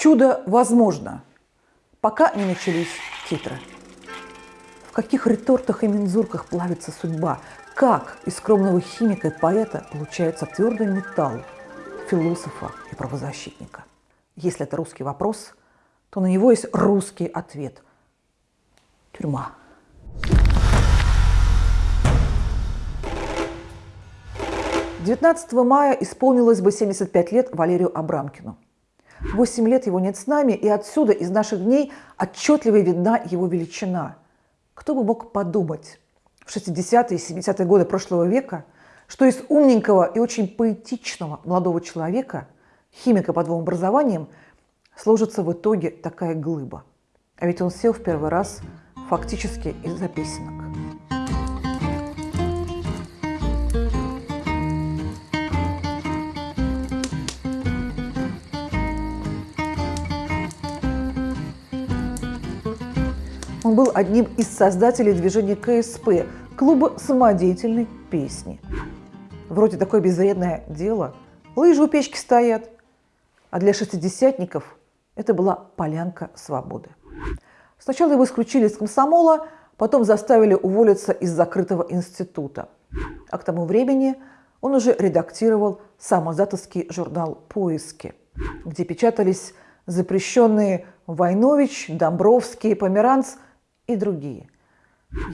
Чудо возможно, пока не начались титры. В каких ретортах и мензурках плавится судьба? Как из скромного химика и поэта получается твердый металл философа и правозащитника? Если это русский вопрос, то на него есть русский ответ – тюрьма. 19 мая исполнилось бы 75 лет Валерию Абрамкину. Восемь лет его нет с нами, и отсюда, из наших дней, отчетливо видна его величина. Кто бы мог подумать в 60-е и 70-е годы прошлого века, что из умненького и очень поэтичного молодого человека, химика под двум образованием, сложится в итоге такая глыба. А ведь он сел в первый раз фактически из-за песенок. Он был одним из создателей движения КСП, клуба самодеятельной песни. Вроде такое безвредное дело. Лыжи у печки стоят. А для шестидесятников это была полянка свободы. Сначала его исключили из комсомола, потом заставили уволиться из закрытого института. А к тому времени он уже редактировал самозатовский журнал «Поиски», где печатались запрещенные Войнович, Домбровский, Померанц – и другие.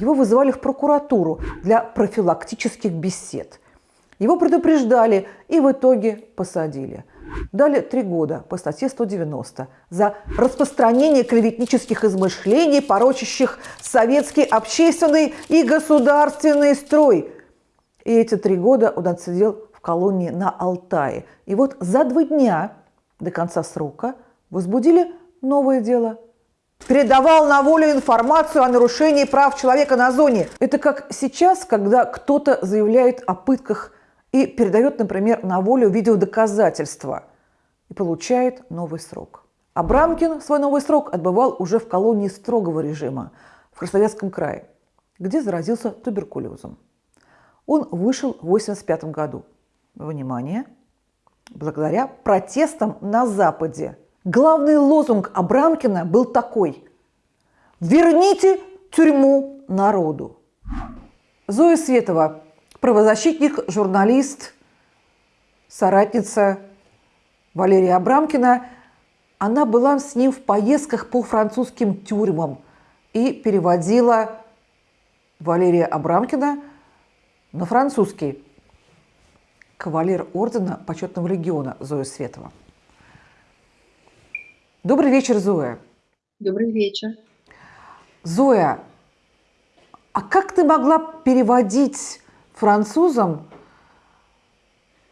Его вызывали в прокуратуру для профилактических бесед. Его предупреждали и в итоге посадили. Дали три года по статье 190 за распространение клеветнических измышлений, порочащих советский общественный и государственный строй. И эти три года он отсидел в колонии на Алтае. И вот за два дня до конца срока возбудили новое дело – передавал на волю информацию о нарушении прав человека на зоне. Это как сейчас, когда кто-то заявляет о пытках и передает, например, на волю видеодоказательства и получает новый срок. Абрамкин свой новый срок отбывал уже в колонии строгого режима в Красноярском крае, где заразился туберкулезом. Он вышел в 1985 году. Внимание! Благодаря протестам на Западе – Главный лозунг Абрамкина был такой «Верните тюрьму народу». Зоя Светова, правозащитник, журналист, соратница Валерия Абрамкина, она была с ним в поездках по французским тюрьмам и переводила Валерия Абрамкина на французский. Кавалер ордена почетного легиона Зоя Светова. Добрый вечер, Зоя. Добрый вечер. Зоя, а как ты могла переводить французам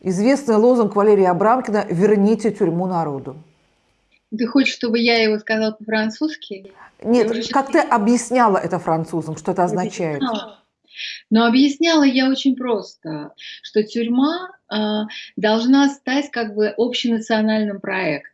известный лозунг Валерия Абрамкина «Верните тюрьму народу»? Ты хочешь, чтобы я его сказала по-французски? Нет, как ты объясняла это французам, что это означает? Но объясняла я очень просто, что тюрьма э, должна стать как бы общенациональным проектом.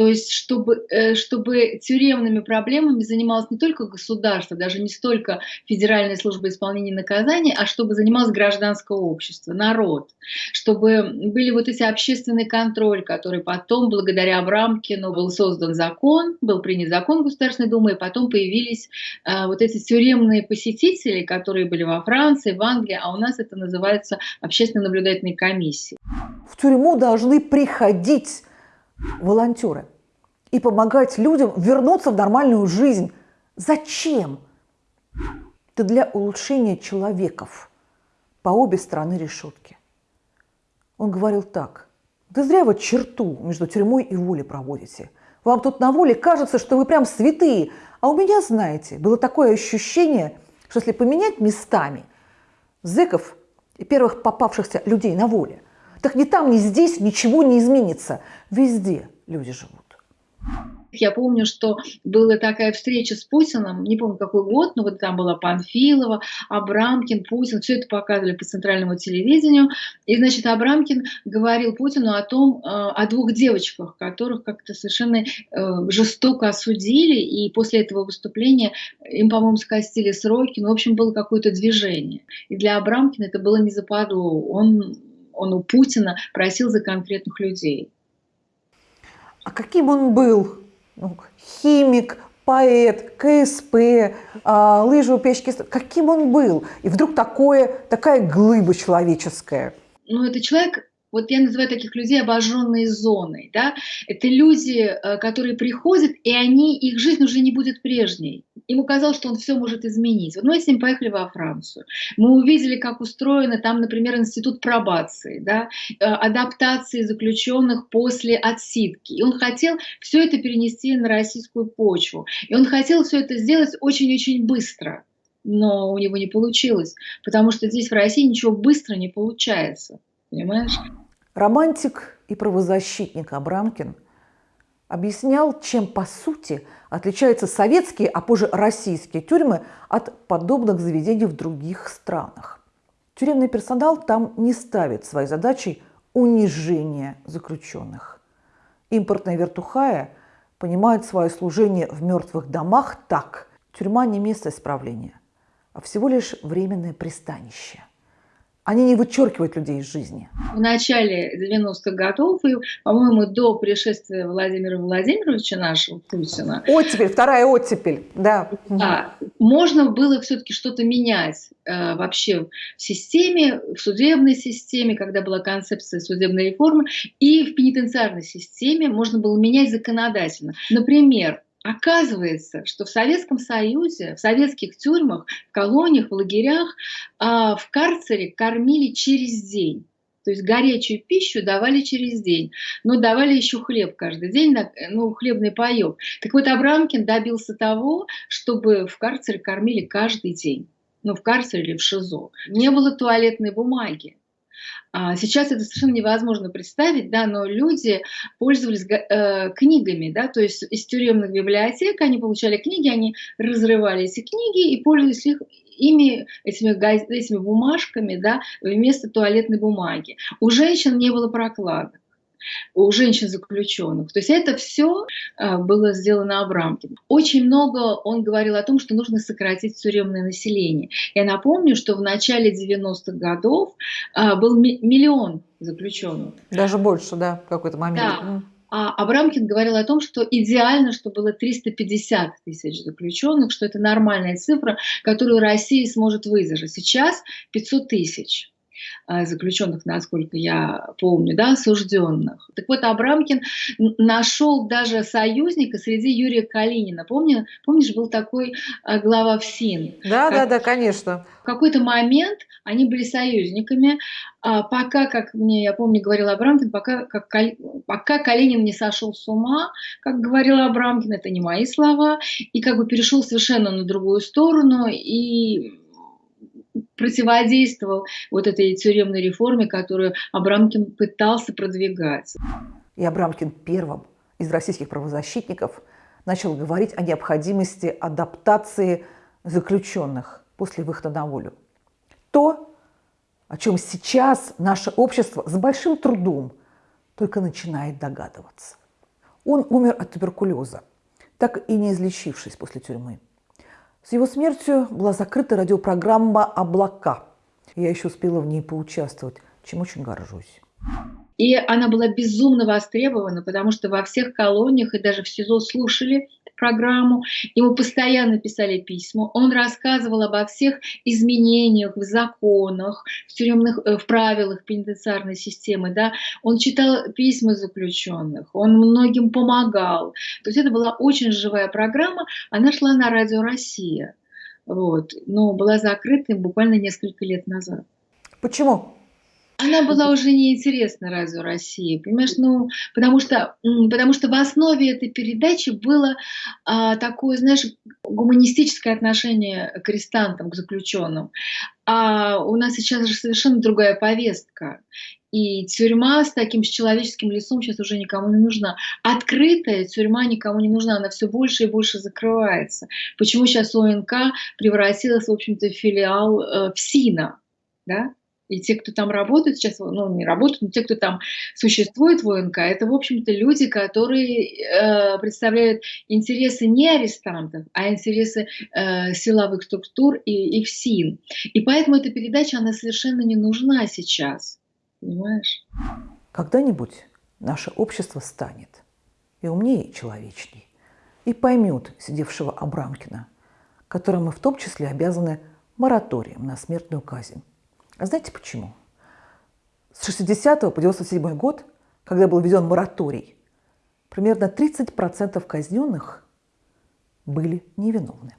То есть, чтобы, э, чтобы тюремными проблемами занималось не только государство, даже не столько Федеральная служба исполнения наказаний, а чтобы занималось гражданское общество, народ. Чтобы были вот эти общественный контроль, который потом, благодаря Абрамкину, был создан закон, был принят закон Государственной Думы, и потом появились э, вот эти тюремные посетители, которые были во Франции, в Англии, а у нас это называется общественно-наблюдательной комиссией. В тюрьму должны приходить волонтеры и помогать людям вернуться в нормальную жизнь. Зачем? Это для улучшения человеков по обе стороны решетки. Он говорил так. Да зря вы черту между тюрьмой и волей проводите. Вам тут на воле кажется, что вы прям святые. А у меня, знаете, было такое ощущение, что если поменять местами зэков и первых попавшихся людей на воле – так ни там, ни здесь ничего не изменится. Везде люди живут. Я помню, что была такая встреча с Путиным, не помню какой год, но вот там была Панфилова, Абрамкин, Путин, все это показывали по центральному телевидению. И, значит, Абрамкин говорил Путину о том, э, о двух девочках, которых как-то совершенно э, жестоко осудили, и после этого выступления им, по-моему, скостили сроки, ну, в общем, было какое-то движение. И для Абрамкина это было не западло. Он он у Путина просил за конкретных людей. А каким он был? Ну, химик, поэт, КСП, а, лыжи у печки. Каким он был? И вдруг такое, такая глыба человеческая. Ну, это человек вот я называю таких людей обожженной зоной. Да? Это люди, э, которые приходят, и они, их жизнь уже не будет прежней. Ему казалось, что он все может изменить. Вот мы с ним поехали во Францию. Мы увидели, как устроено там, например, институт пробации, да? Э, адаптации заключенных после отсидки. И он хотел все это перенести на российскую почву. И он хотел все это сделать очень-очень быстро. Но у него не получилось, потому что здесь в России ничего быстро не получается. Понимаешь? Романтик и правозащитник Абрамкин объяснял, чем по сути отличаются советские, а позже российские тюрьмы от подобных заведений в других странах. Тюремный персонал там не ставит своей задачей унижение заключенных. Импортная вертухая понимает свое служение в мертвых домах так. Тюрьма не место исправления, а всего лишь временное пристанище. Они не вычеркивают людей из жизни. В начале 90-х годов, и, по-моему, до пришествия Владимира Владимировича нашего, Путина. Оттепель, вторая оттепель, да. Да, можно было все-таки что-то менять э, вообще в системе, в судебной системе, когда была концепция судебной реформы, и в пенитенциарной системе можно было менять законодательно. Например, Оказывается, что в Советском Союзе, в советских тюрьмах, в колониях, в лагерях, а, в карцере кормили через день. То есть горячую пищу давали через день, но давали еще хлеб каждый день, ну, хлебный паек. Так вот, Абрамкин добился того, чтобы в карцере кормили каждый день. Ну, в карцере или в ШИЗО. Не было туалетной бумаги. А сейчас это совершенно невозможно представить, да, но люди пользовались э, книгами, да, то есть из тюремных библиотек они получали книги, они разрывали эти книги и пользовались их, ими, этими, этими бумажками, да, вместо туалетной бумаги. У женщин не было прокладок у женщин заключенных. То есть это все а, было сделано Абрамкин. Очень много он говорил о том, что нужно сократить тюремное население. Я напомню, что в начале 90-х годов а, был миллион заключенных. Даже больше, да, в какой-то момент. Да. А Абрамкин говорил о том, что идеально, что было 350 тысяч заключенных, что это нормальная цифра, которую Россия сможет выдержать. Сейчас 500 тысяч. Э, заключенных, насколько я помню, да, осужденных. Так вот, Абрамкин нашел даже союзника среди Юрия Калинина. Помни, помнишь, был такой э, глава ФСИН? Да, как, да, да, конечно. В какой-то момент они были союзниками, а пока, как мне, я помню, говорил Абрамкин, пока, как, пока Калинин не сошел с ума, как говорил Абрамкин, это не мои слова, и как бы перешел совершенно на другую сторону, и противодействовал вот этой тюремной реформе, которую Абрамкин пытался продвигать. И Абрамкин первым из российских правозащитников начал говорить о необходимости адаптации заключенных после выхода на волю. То, о чем сейчас наше общество с большим трудом только начинает догадываться. Он умер от туберкулеза, так и не излечившись после тюрьмы. С его смертью была закрыта радиопрограмма «Облака». Я еще успела в ней поучаствовать, чем очень горжусь. И она была безумно востребована, потому что во всех колониях и даже в СИЗО слушали программу, ему постоянно писали письма, он рассказывал обо всех изменениях в законах, в тюремных, э, в правилах пенитенциарной системы, да, он читал письма заключенных, он многим помогал. То есть это была очень живая программа, она шла на радио «Россия», вот, но была закрыта буквально несколько лет назад. Почему? Она была уже неинтересна Радио России, понимаешь, ну, потому что, потому что в основе этой передачи было а, такое, знаешь, гуманистическое отношение к арестантам, к заключенным. А у нас сейчас же совершенно другая повестка. И тюрьма с таким с человеческим лицом сейчас уже никому не нужна. Открытая тюрьма никому не нужна, она все больше и больше закрывается. Почему сейчас ОНК превратилась, в общем-то, в филиал э, ФСИНа? Да? И те, кто там работают сейчас, ну, не работают, но те, кто там существует в ОНК, это, в общем-то, люди, которые э, представляют интересы не арестантов, а интересы э, силовых структур и их СИН. И поэтому эта передача, она совершенно не нужна сейчас. Понимаешь? Когда-нибудь наше общество станет и умнее, и человечней. И поймет сидевшего Абрамкина, которому в том числе обязаны мораторием на смертную казнь. А знаете почему? С 60 по 97 год, когда был введен мораторий, примерно 30% казненных были невиновны.